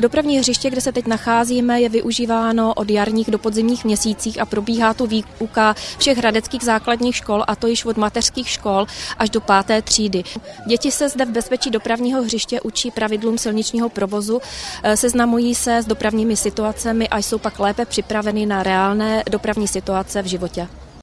Dopravní hřiště, kde se teď nacházíme, je využíváno od jarních do podzimních měsících a probíhá tu výuka všech hradeckých základních škol, a to již od mateřských škol až do páté třídy. Děti se zde v bezpečí dopravního hřiště učí pravidlům silničního provozu, eh, seznamují se s dopravními situacemi a jsou pak lépe připraveny na reálné dopravní situace v životě.